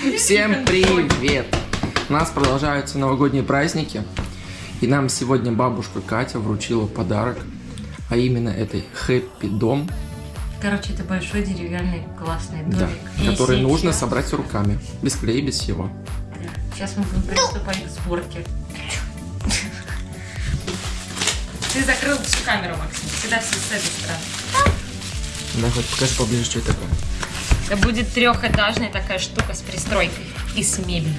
Всем привет! У нас продолжаются новогодние праздники. И нам сегодня бабушка Катя вручила подарок. А именно этой хэппи дом, Короче, это большой деревянный классный домик. да, который сейчас- нужно собрать руками. Без клея, без всего. Сейчас мы будем приступать к сборке. Ты закрыл всю камеру, Максим. Всегда все с этой стороны. Да, хоть покажи поближе, что это такое. Это будет трехэтажная такая штука с пристройкой и с мебелью.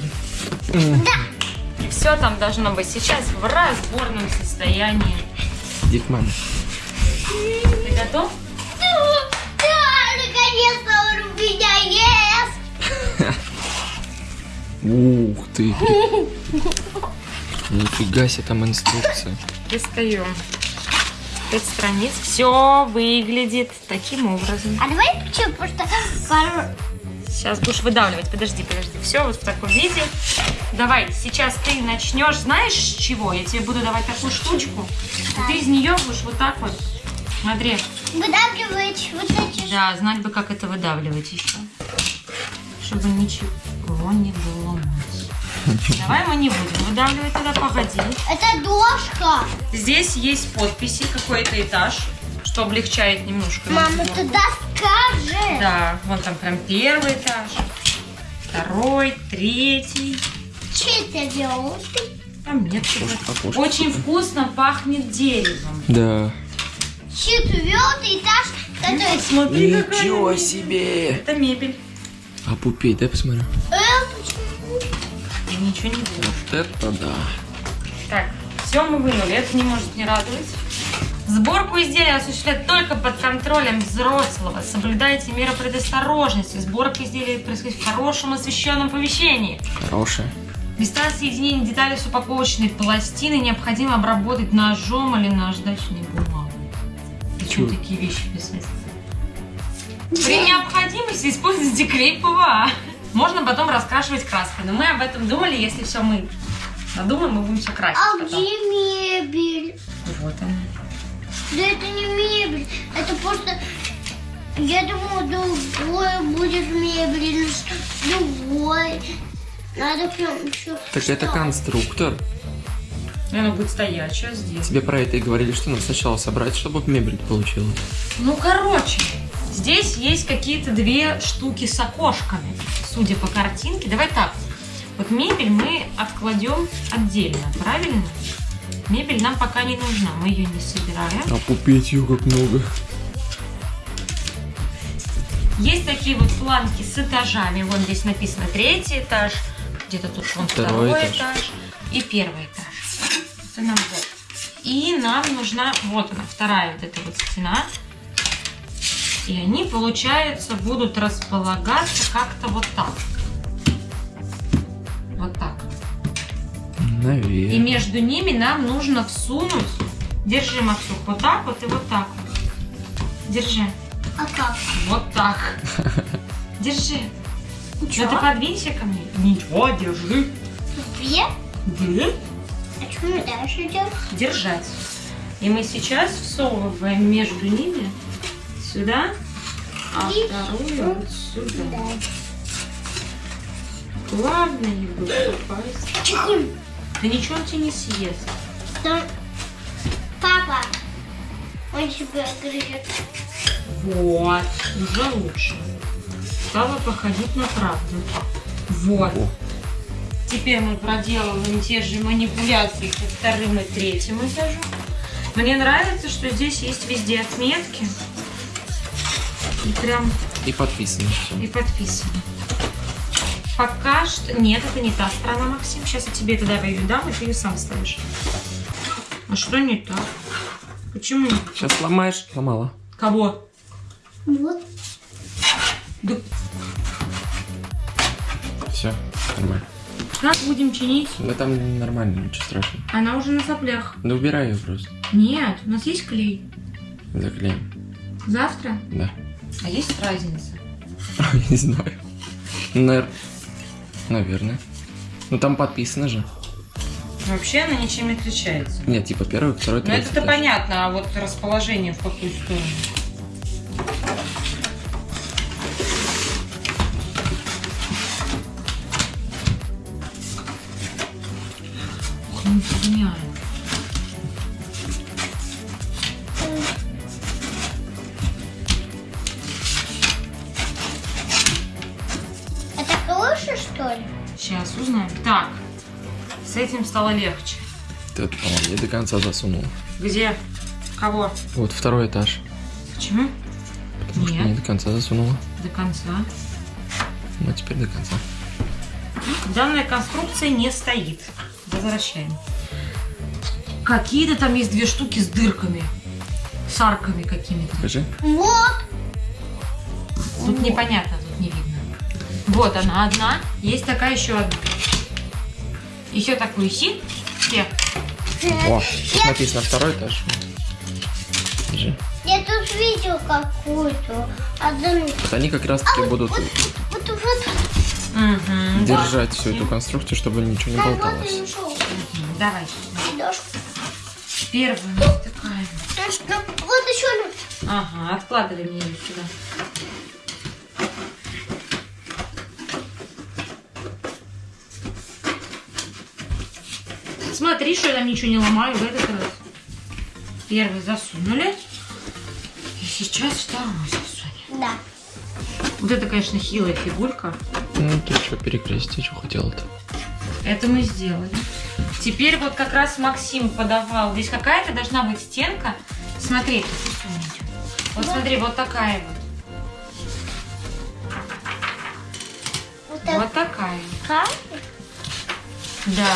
И все там должно быть сейчас в разборном состоянии. Иди к маме. Ты готов? Да, наконец-то он у меня есть. Ух ты! Нифига себе, там инструкция. Достаем. Пять страниц. Все выглядит таким образом. А давай? Потому что пару... Сейчас будешь выдавливать. Подожди, подожди. Все вот в таком виде. Давай, сейчас ты начнешь, знаешь с чего? Я тебе буду давать такую штучку. И ты из нее будешь вот так вот. Смотри. выдавливать вот эти... Да, знать бы, как это выдавливать еще. Чтобы ничего не было. Давай мы не будем выдавливать тогда, погоди. Это дошка. Здесь есть подписи, какой-то этаж, что облегчает немножко. Мама, ты доска же. Да, вон там прям первый этаж, второй, третий. Четвертый. Там нет окошко. Очень вкусно пахнет деревом. Да. Четвертый этаж. который- Смотри, Ничего себе! Это мебель. А пупей, дай посмотрю. Э, почему? Ничего не вижу. Вот это да. Так, все мы вынули, это не может не радовать. Сборку изделия осуществлять только под контролем взрослого. Соблюдайте меры предосторожности. Сборка изделия происходит в хорошем освещенном помещении. Хорошая. Места соединения деталей с упаковочной пластиной необходимо обработать ножом или наждачной бумагой. Почему Чё? такие вещи бессмысленные? При необходимости используйте клей ПВА. Можно потом раскрашивать краской. Но мы об этом думали, если все мы надумаем, мы будем все красить А потом. где мебель? Вот она. Да это не мебель. Это просто... Я думала, другое будет мебель. Другой. Надо прям еще... Так это конструктор. И Она будет стоячая здесь. Тебе про это и говорили, что надо сначала собрать, чтобы мебель получилась. Ну, короче, здесь есть какие-то две штуки с окошками, судя по картинке. Давай так, вот мебель мы откладем отдельно, правильно? Мебель нам пока не нужна, мы ее не собираем. А пупеть ее как много. Есть такие вот планки с этажами. Вон здесь написано третий этаж, где-то тут вон Второй второй, этаж. этаж. и первый этаж. И нам нужна, вот она, вторая вот эта вот стена. И они, получается, будут располагаться как-то вот так. Вот так. И Наверное. между ними нам нужно всунуть, держи, Максух, вот так вот и вот так вот. Держи. А как? Вот так. Держи. Ну ты Ничего. подвинься ко мне. Ничего, держи. Две? Держи. А что мы дальше делаем? Держать. И мы сейчас всовываем между ними сюда, а И вторую вот сюда. Главное не. Чихуль. Да ничего он тебе не съест. Там- Папа, он тебя грызет. Вот. Уже лучше. Стало походить на правду. Вот. О, Теперь мы проделываем те же манипуляции ко вторым и третьим этажу. Мне нравится, что здесь есть везде отметки. И прям и подписано и все. подписано. Пока что... Нет, это не та сторона, Максим. Сейчас я тебе тогда ее дам, и ты ее сам ставишь. А что не так? Почему не так? Сейчас сломаешь. Сломала. Кого? Вот. Да Все, нормально. как будем чинить? Да там нормально, ничего страшного. Она уже на соплях. Да убирай ее просто. Нет, у нас есть клей. Заклеим. Завтра? Да. А есть разница? Не знаю. Ну, Навер... Наверное. Ну там подписано же. Вообще она ничем не отличается. Нет, типа первый, второй, ну, третий. Ну это-то понятно, а вот расположение в какую сторону? Не ну, стало легче. Ты это, по-моему, не до конца засунул. Где? Кого? Вот второй этаж. Почему? Потому что Нет. не до конца засунула. До конца. Ну, теперь до конца. Данная конструкция не стоит. Возвращаем. Какие-то там есть две штуки с дырками. С арками какими-то. Покажи. Вот. Тут непонятно, тут не видно. Вот она одна. Есть такая еще одна. Еще такую ищи. Где? О, тут написано второй этаж. Покажи. Я тут видел какую-то. Одну. Вот они как раз таки будут Вот, вот, вот. Угу. держать всю эту конструкцию, чтобы ничего не вот болталось. Давай. Дошку. Первая такая. Ну, Вот еще. Ага, откладывай мне ее сюда. Смотри, что я там ничего не ломаю в этот раз. Первый засунули. И сейчас второй засунем. Да. Вот это, конечно, хилая фигурка. Ну, ты что, перекрестить, что хотела-то? Это мы сделали. Теперь вот как раз Максим подавал. Здесь какая-то должна быть стенка. Смотри, вот смотри, вот такая вот. Вот так. Вот такая. Как? Да.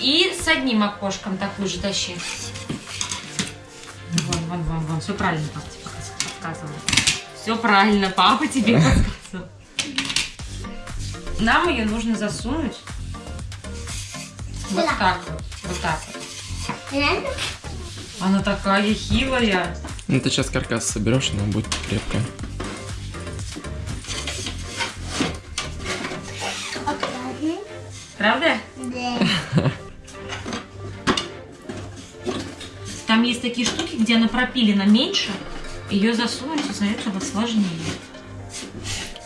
И с одним окошком такую же тащи. Вон, вон, вон, вон. Все правильно папа тебе подсказывал. Все правильно, папа тебе подсказывал. Нам ее нужно засунуть вот так вот. Вот так вот. Она такая хилая. Ну, ты сейчас каркас соберешь, она будет крепкая. Правда? Да. Там есть такие штуки, где она пропилена меньше. Ее засунуть из-за этого сложнее.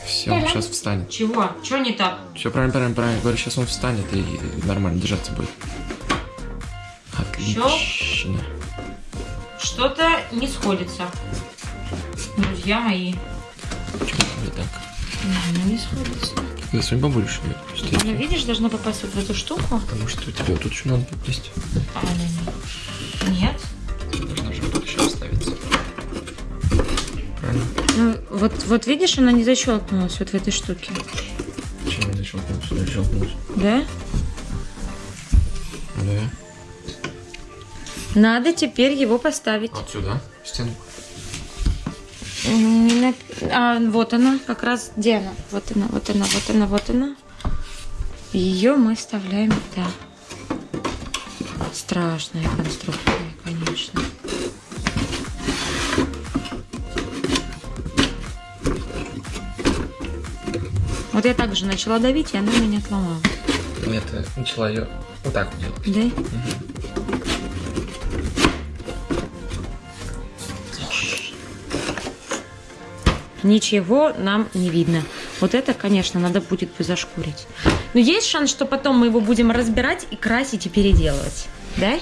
Все, сейчас встанет. Чего? Чего не так? Все правильно, правильно, правильно. Говорю, сейчас он встанет и нормально держаться будет. Отлично. Что-то не сходится. Друзья мои. Почему не так? Ну, не сходится. Засунь побольше ее. просто, и Она, всё. видишь, должна попасть вот в эту штуку. Потому что у тебя вот тут еще надо попасть. А она не. Вот, вот видишь, она не защелкнулась вот в этой штуке. Почему не защелкнулся? Защелкнулся. Да? Да. Надо теперь его поставить. Вот сюда, в стенку. Не на- А, вот она, как раз где она? Вот она, вот она, вот она, вот она. Ее мы вставляем да. Страшная конструкция, конечно. Вот я также начала давить, и она меня отломала. Нет, начала ее вот так вот делать. Да? Ничего нам не видно. Вот это, конечно, надо будет зашкурить. Но есть шанс, что потом мы его будем разбирать и красить и переделывать. Да?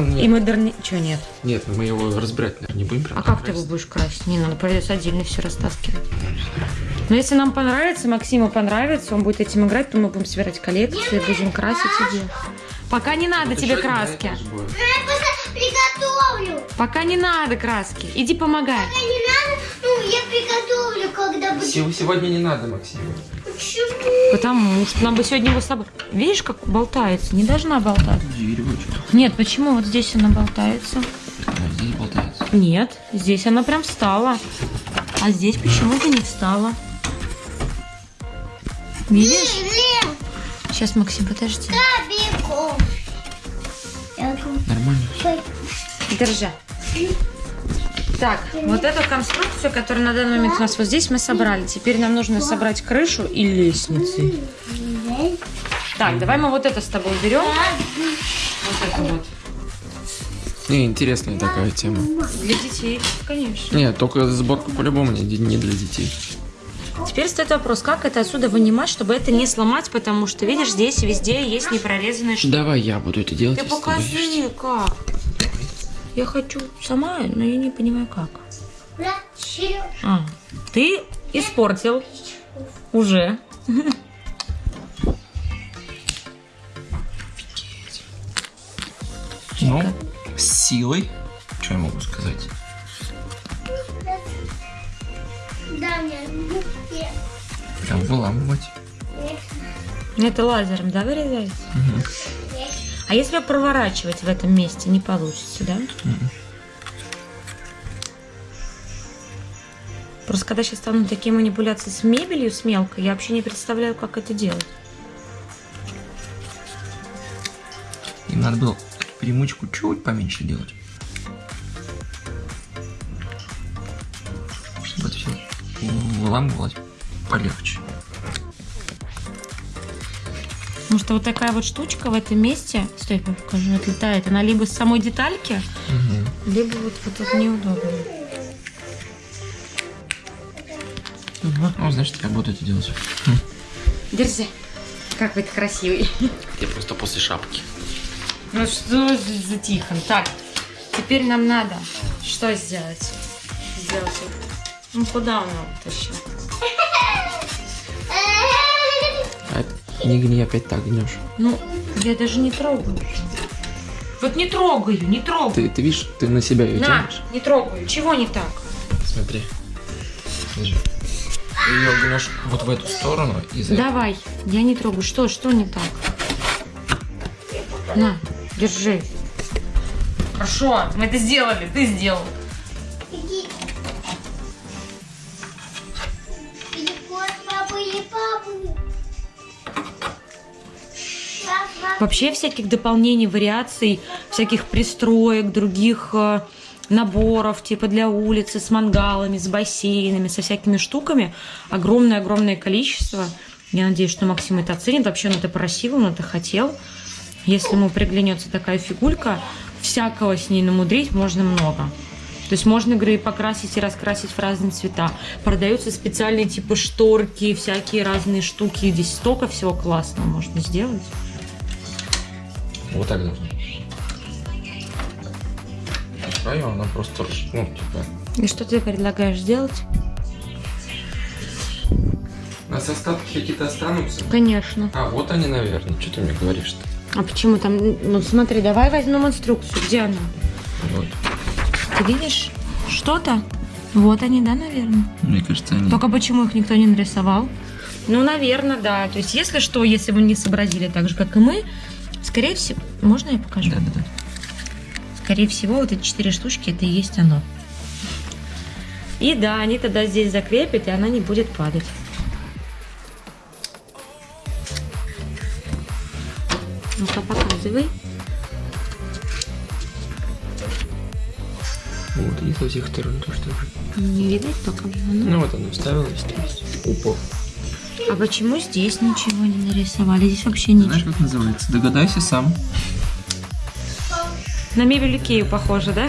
Нет, И модерни... Чего нет? нет, мы его разбирать, наверное, не будем. А как ты красить. его будешь красить? Не, надо придется отдельно все растаскивать. Но если нам понравится, Максиму понравится, он будет этим играть, то мы будем собирать коллекции, будем красить и делать. Пока не надо Это тебе один краски. Ну, приготовлю. Пока не надо краски. Иди помогай. Когда не надо, ну, я приготовлю, когда будет. Сего- Сегодня не надо, Максим. Почему? Потому что нам бы сегодня его с собой... Видишь, как болтается? Не должна болтаться. Нет, почему вот здесь она болтается? здесь болтается. Нет, здесь она прям встала. А здесь почему-то не встала. Видишь? Сейчас, Максим, подожди. Нормально. Держи. Так, вот эту конструкцию, которая на данный момент у нас вот здесь, мы собрали. Теперь нам нужно собрать крышу и лестницы. Так, давай мы вот это с тобой уберем. Вот это вот. Не, интересная такая тема. Для детей, конечно. Нет, только сборка по-любому не для детей. Теперь стоит вопрос, как это отсюда вынимать, чтобы это не сломать, потому что, видишь, здесь везде есть непрорезанные штуки. Давай я буду это делать. Ты покажи, как. Я хочу сама, но я не понимаю, как. А, ты испортил уже. Ну, с силой. Что я могу сказать? Прям выламывать. Это лазером, да, вырезается? А если проворачивать в этом месте, не получится, да? Просто когда сейчас станут такие манипуляции с мебелью, с мелкой, я вообще не представляю, как это делать. Им надо было примучку чуть поменьше делать. Выламывалось полегче. Потому что вот такая вот штучка в этом месте, стой, я покажу, отлетает. Она либо с самой детальки, либо вот, вот тут неудобно. Ну, значит, я буду это делать. Держи. Как вы красивый. Я просто после шапки. Ну что за за Тихон? Так, теперь нам надо что сделать? Сделать вот. Ну куда он его тащил? А не гни, опять так гнешь. Ну, я даже не трогаю. Вот не трогаю, не трогаю. Ты, ты видишь, ты на себя ее На, тянешь. не трогаю. Чего не так? Смотри. Держи. Ты ее гнешь вот в эту сторону и за Давай, я не трогаю. Что, что не так? На, держи. Хорошо, мы это сделали, ты сделал. Вообще всяких дополнений, вариаций, всяких пристроек, других э, наборов, типа для улицы, с мангалами, с бассейнами, со всякими штуками. Огромное-огромное количество. Я надеюсь, что Максим это оценит. Вообще он это просил, он это хотел. Если ему приглянется такая фигулька, всякого с ней намудрить можно много. То есть можно игры и покрасить и раскрасить в разные цвета. Продаются специальные типа шторки, всякие разные штуки. Здесь столько всего классного можно сделать. Вот так должно. Свою она просто, ну, типа... И что ты предлагаешь сделать? У нас остатки какие-то останутся? Конечно. А, вот они, наверное. Что ты мне говоришь-то? А почему там? Ну смотри, давай возьмем инструкцию. Где она? Вот. Ты видишь что-то? Вот они, да, наверное. Мне кажется, они... Только почему их никто не нарисовал? Ну, наверное, да. То есть, если что, если вы не сообразили так же, как и мы, скорее всего... Можно я покажу? Да-да-да. Скорее всего, вот эти четыре штучки, это и есть оно. И да, они тогда здесь закрепят, и она не будет падать. Ну-ка, показывай. Вот, и со всех сторон то, что. Не видать пока. Ну, Ну вот она вставилась, то есть упор. А почему здесь ничего не нарисовали? Здесь вообще Знаешь, ничего. как называется? Догадайся сам. На мебель Икею похоже, да?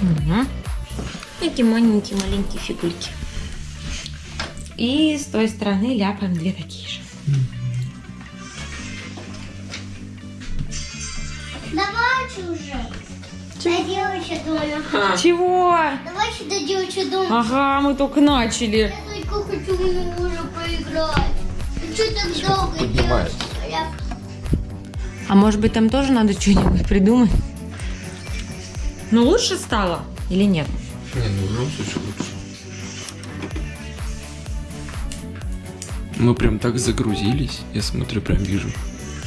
Угу. Эти маленькие маленькие фигульки. И с той стороны ляпаем две такие же. Давайте уже. Доделайте дома. Чего? Давайте доделайте дома. Ага, мы только начали. Я только хочу уже поиграть. Ты что так долго поднимает? делаешь? Я- А может быть там тоже надо что-нибудь придумать? Ну лучше стало или нет? Не, ну в любом случае лучше. Мы прям так загрузились, я смотрю, прям вижу.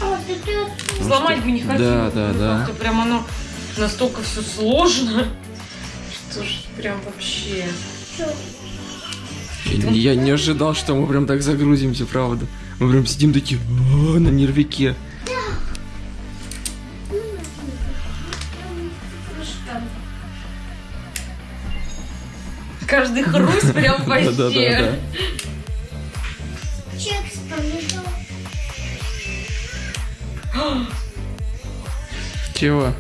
А, ты ты- Сломать бы не хотела. Да, да, да. Прям оно настолько все сложно. Что ж, прям вообще. Я, я не ожидал, что мы прям так загрузимся, правда. Мы прям сидим такие «О, на нервике. Каждый хруст прям вообще. Да-да-да. Чекс помидор. Чего?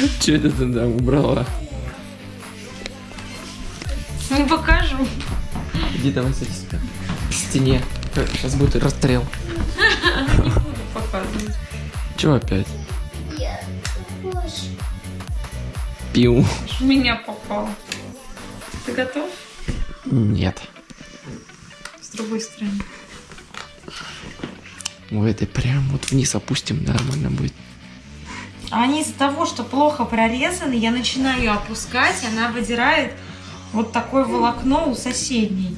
Че это ты там убрала? Не покажу. Иди давай садись к стене. Сейчас будет расстрел. Не буду показывать. Чего опять? Пил. Меня попало. Ты готов? Нет. С другой стороны. Ой, это прям вот вниз опустим, нормально будет. Они из-за того, что плохо прорезаны, я начинаю ее опускать, она выдирает вот такое волокно у соседней.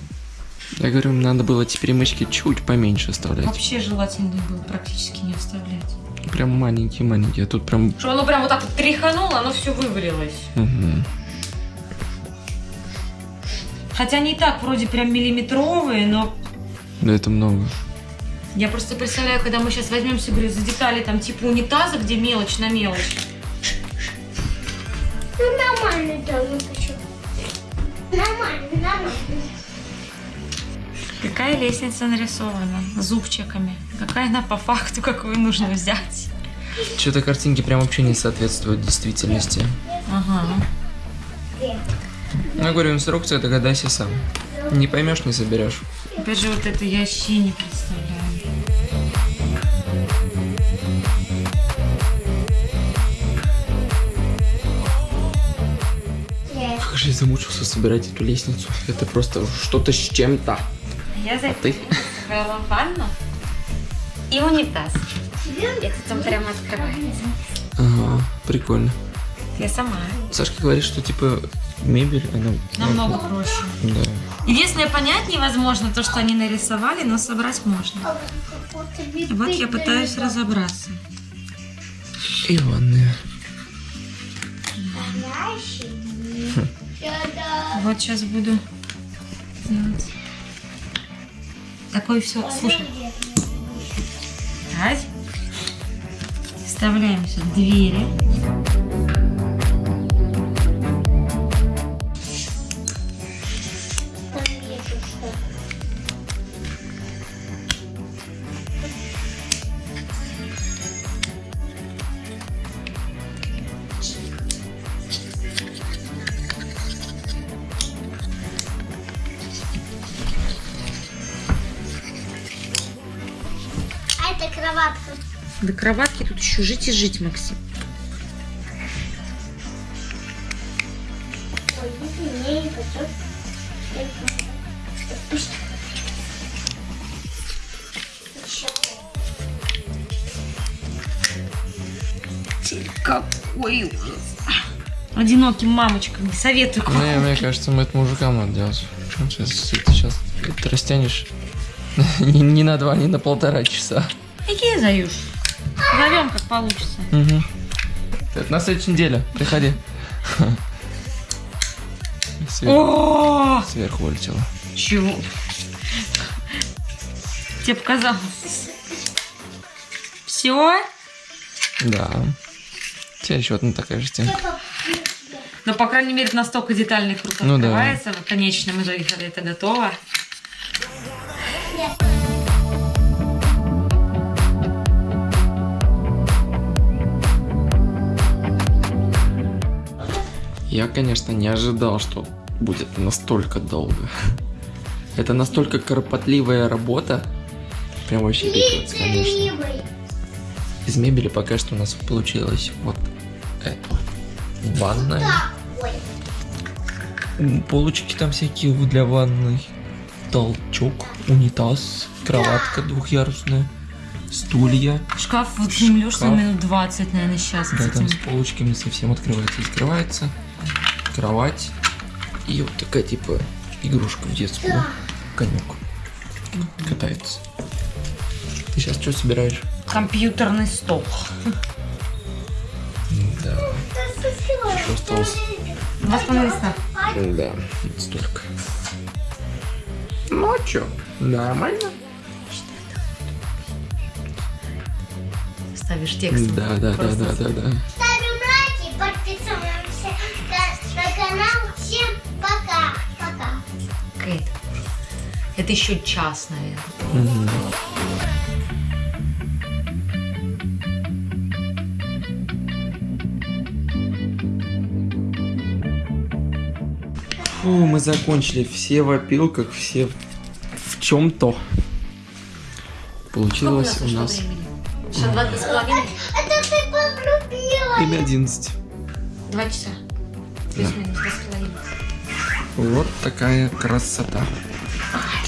Я говорю, надо было эти перемычки чуть поменьше оставлять. Вообще желательно было практически не вставлять. Прям маленькие-маленькие, а тут прям... Что оно прям вот так вот тряхануло, оно все вывалилось. Мгм. Хотя они и так вроде прям миллиметровые, но Да это много. Я просто представляю, когда мы сейчас возьмемся, говорю, за детали там типа унитаза, где мелочь на мелочь. Ну, нормально тоже хочу. Нормально, нормально. Какая лестница нарисована зубчиками? Какая она по факту, какую нужно взять? Что-то картинки прям вообще не соответствуют действительности. Ага. Ну, Я говорю, инструкция, догадайся сам. Не поймешь, не соберешь. Опять же, вот это я вообще не представляю. Как же я замучился собирать эту лестницу. Это просто что-то с чем-то. Я А ты? закрыла ванну и унитаз. Это там прямо открывается. Ага, прикольно. Я сама. Сашка говорит, что типа мебель, она... Намного проще. Да. Единственное, понять невозможно то, что они нарисовали, но собрать можно. Вот я пытаюсь разобраться. И ванная. Вот сейчас буду делать. Такое все. Слушай, Ась. Вставляем сюда двери. Еще жить и жить, Максим. Не. Какой ужас. Одиноким мамочкам не советую. Ну, я- мне кажется, мы это мужикам надо делать. Причем сейчас, ты сейчас это растянешь не, не на два, не на полтора часа. Какие заюш? Зовем, как получится. Угу. На следующей неделе. Приходи. Сверху, сверху вылетело. чего? Тебе показалось. Все? Да. У тебя еще одна такая же стенка. Но, по крайней мере, настолько детальный круг Ну да. открывается в конечном итоге, когда это готово. Я, конечно, не ожидал, что будет настолько долго. Это настолько кропотливая работа. Прям вообще пипец, конечно. Из мебели пока что у нас получилось вот это. Ванная. Полочки там всякие для ванной. Толчок, унитаз, кроватка двухъярусная, стулья. Шкаф вот на Шкаф. минут 20, наверное, сейчас. Да, там с полочками совсем открывается и закрывается. Кровать. И вот такая типа игрушка в детскую. Конек. Катается. Ты сейчас что собираешь? Компьютерный стол. Да. Еще осталось. Листа. Да, столько. Ну а чё? Нормально? Ставишь текст. Да, да, да, да, да, да. Это еще час, наверное. Фу, мы закончили. Все в опилках, все в, в чем-то. Получилось у нас... Это ты подрубила. Или одиннадцать. Два часа. Да. Вот такая красота.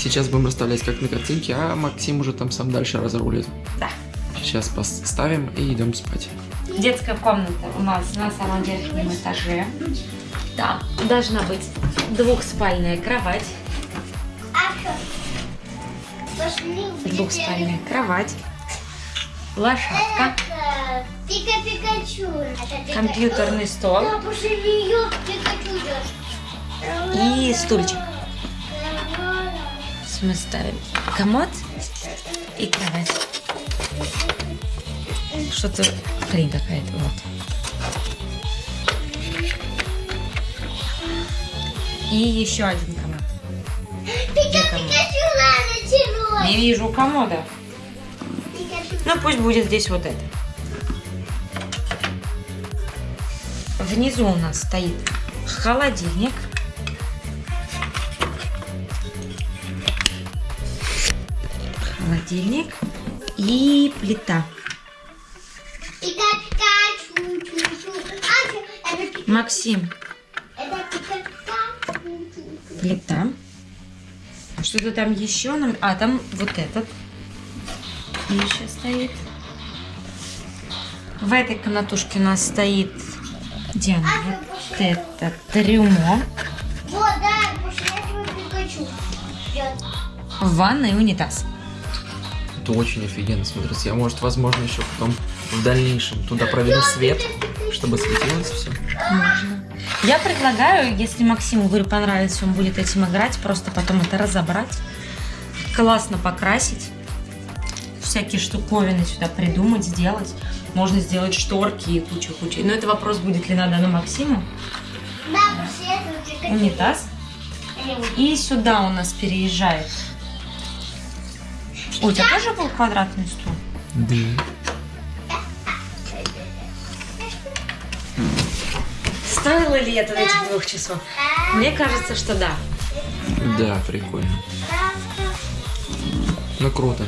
Сейчас будем расставлять как на картинке, а Максим уже там сам дальше разрулит. Да. Сейчас поставим и идем спать. Детская комната у нас на самом верхнем этаже. Там должна быть двухспальная кровать. Двухспальная кровать. Лошадка. Компьютерный стол. И стульчик. Мы ставим комод и кровать. Что-то хрень какая-то вот. И еще один комод. Не вижу комода. Ну пусть будет здесь вот это. Внизу у нас стоит холодильник. Холодильник и плита. А, Максим, плита. Что-то там еще нам... А, там вот этот. Еще стоит. В этой комнатушке у нас стоит... Где она? Вот это трюмо. Вот, да, этого Пикачу. В ванной унитаз. Это очень офигенно смотрится. Я, может, возможно, еще потом в дальнейшем туда проведу свет, чтобы светилось все. Можно. Я предлагаю, если Максиму, говорю, понравится, он будет этим играть, просто потом это разобрать, классно покрасить, всякие штуковины сюда придумать, сделать. Можно сделать шторки и кучу-кучу. Но это вопрос, будет ли надо на Максиму. Да, после этого. Унитаз. И сюда у нас переезжает. Ой, у тебя тоже был квадратный стул? Да. Стоило ли это этих двух часов? Мне кажется, что да. Да, прикольно. Ну, круто.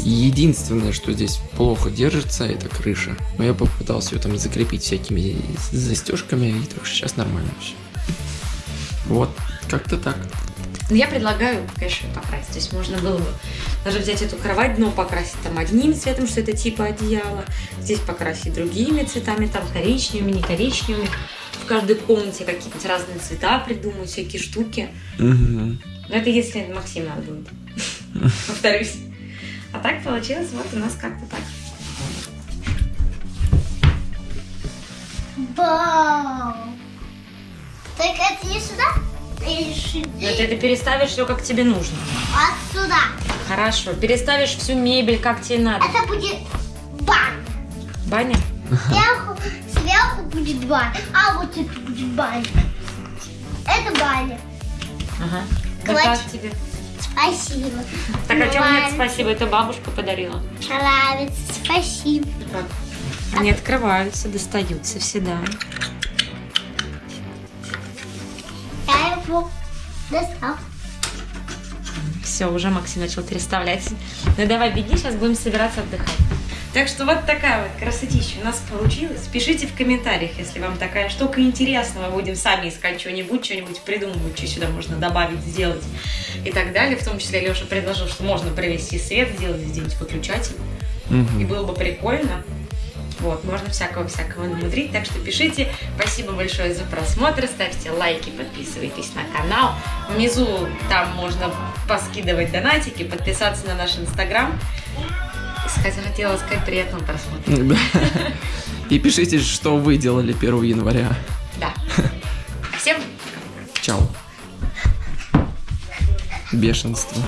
Единственное, что здесь плохо держится, это крыша. Но я попытался ее там закрепить всякими застежками, и так что сейчас нормально все. Вот, как-то так. Ну, я предлагаю, конечно, покрасить. То есть можно было бы даже взять эту кровать, дно покрасить там одним цветом, что это типа одеяло. Здесь покрасить другими цветами, там коричневыми, не коричневыми. В каждой комнате какие-нибудь разные цвета придумать, всякие штуки. Но это если Максим надо будет. Повторюсь. А так получилось вот у нас как-то так. Вау. Так это не сюда? Но ты это переставишь все как тебе нужно. а сюда? Хорошо. Переставишь всю мебель как тебе надо. Это будет баня. Баня? Сверху, сверху будет баня, а вот это будет баня. Это баня. Ага. Да Клач. как тебе? Спасибо. Так, а чем нет спасибо? Это бабушка подарила. Нравится, спасибо. Они открываются, достаются всегда. Достал. Все, уже Максим начал переставлять. Ну давай, беги, сейчас будем собираться отдыхать. Так что вот такая вот красотища у нас получилась. Пишите в комментариях, если вам такая штука интересна. Мы будем сами искать что-нибудь, что-нибудь придумывать, что сюда можно добавить, сделать и так далее. В том числе Леша предложил, что можно провести свет, сделать где-нибудь выключатель. И было бы прикольно. Вот, можно всякого-всякого намудрить, так что пишите. Спасибо большое за просмотр, ставьте лайки, подписывайтесь на канал. Внизу там можно поскидывать донатики, подписаться на наш инстаграм. Хотела сказать приятного просмотра. И пишите, что вы делали 1 января. Да. Всем Чао. Бешенство.